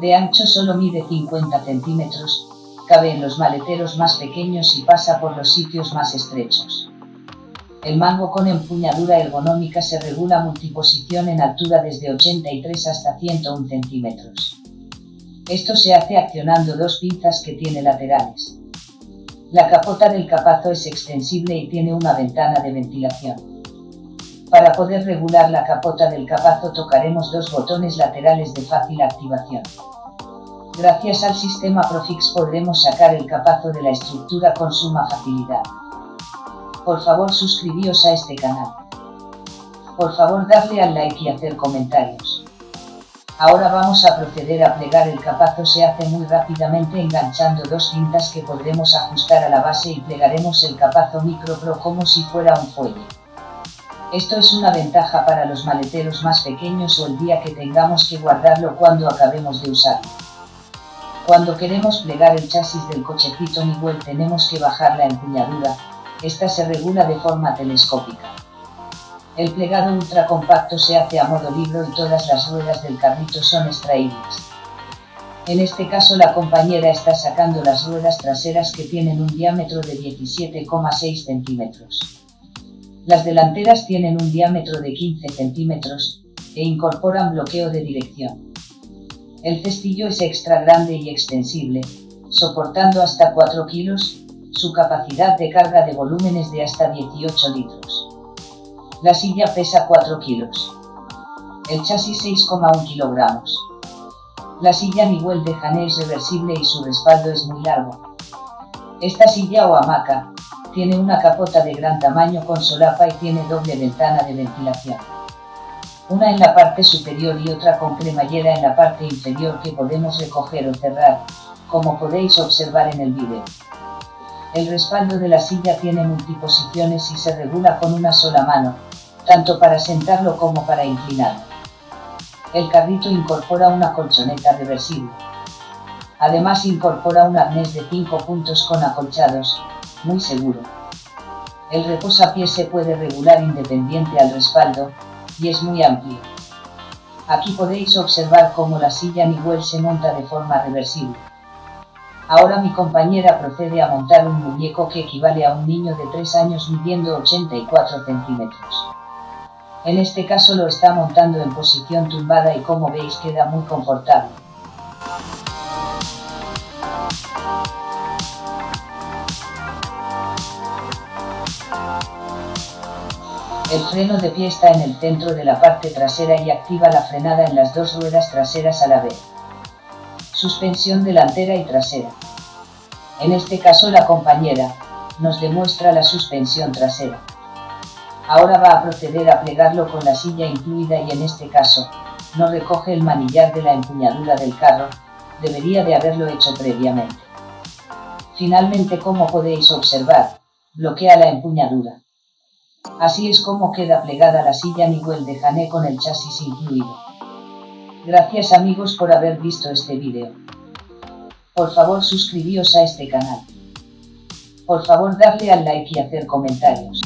De ancho solo mide 50 centímetros, cabe en los maleteros más pequeños y pasa por los sitios más estrechos. El mango con empuñadura ergonómica se regula multiposición en altura desde 83 hasta 101 centímetros. Esto se hace accionando dos pinzas que tiene laterales. La capota del capazo es extensible y tiene una ventana de ventilación. Para poder regular la capota del capazo tocaremos dos botones laterales de fácil activación. Gracias al sistema Profix podremos sacar el capazo de la estructura con suma facilidad. Por favor suscribíos a este canal. Por favor darle al like y hacer comentarios. Ahora vamos a proceder a plegar el capazo se hace muy rápidamente enganchando dos cintas que podremos ajustar a la base y plegaremos el capazo Micro Pro como si fuera un fuelle. Esto es una ventaja para los maleteros más pequeños o el día que tengamos que guardarlo cuando acabemos de usarlo. Cuando queremos plegar el chasis del cochecito Miguel tenemos que bajar la empuñadura, esta se regula de forma telescópica. El plegado ultra compacto se hace a modo libro y todas las ruedas del carrito son extraíbles. En este caso la compañera está sacando las ruedas traseras que tienen un diámetro de 17,6 centímetros. Las delanteras tienen un diámetro de 15 centímetros, e incorporan bloqueo de dirección. El cestillo es extra grande y extensible, soportando hasta 4 kilos, su capacidad de carga de volumen es de hasta 18 litros. La silla pesa 4 kilos. El chasis 6,1 kilogramos. La silla Miguel de Jané es reversible y su respaldo es muy largo. Esta silla o hamaca, tiene una capota de gran tamaño con solapa y tiene doble ventana de ventilación una en la parte superior y otra con cremallera en la parte inferior que podemos recoger o cerrar, como podéis observar en el vídeo. El respaldo de la silla tiene multiposiciones y se regula con una sola mano, tanto para sentarlo como para inclinarlo. El carrito incorpora una colchoneta reversible. Además incorpora un arnés de 5 puntos con acolchados, muy seguro. El reposapiés se puede regular independiente al respaldo, y es muy amplio. Aquí podéis observar cómo la silla Miguel se monta de forma reversible. Ahora mi compañera procede a montar un muñeco que equivale a un niño de 3 años midiendo 84 centímetros. En este caso lo está montando en posición tumbada y como veis queda muy confortable. El freno de pie está en el centro de la parte trasera y activa la frenada en las dos ruedas traseras a la vez. Suspensión delantera y trasera. En este caso la compañera, nos demuestra la suspensión trasera. Ahora va a proceder a plegarlo con la silla incluida y en este caso, no recoge el manillar de la empuñadura del carro, debería de haberlo hecho previamente. Finalmente como podéis observar, bloquea la empuñadura. Así es como queda plegada la silla Miguel de Jané con el chasis incluido. Gracias amigos por haber visto este vídeo. Por favor suscribíos a este canal. Por favor darle al like y hacer comentarios.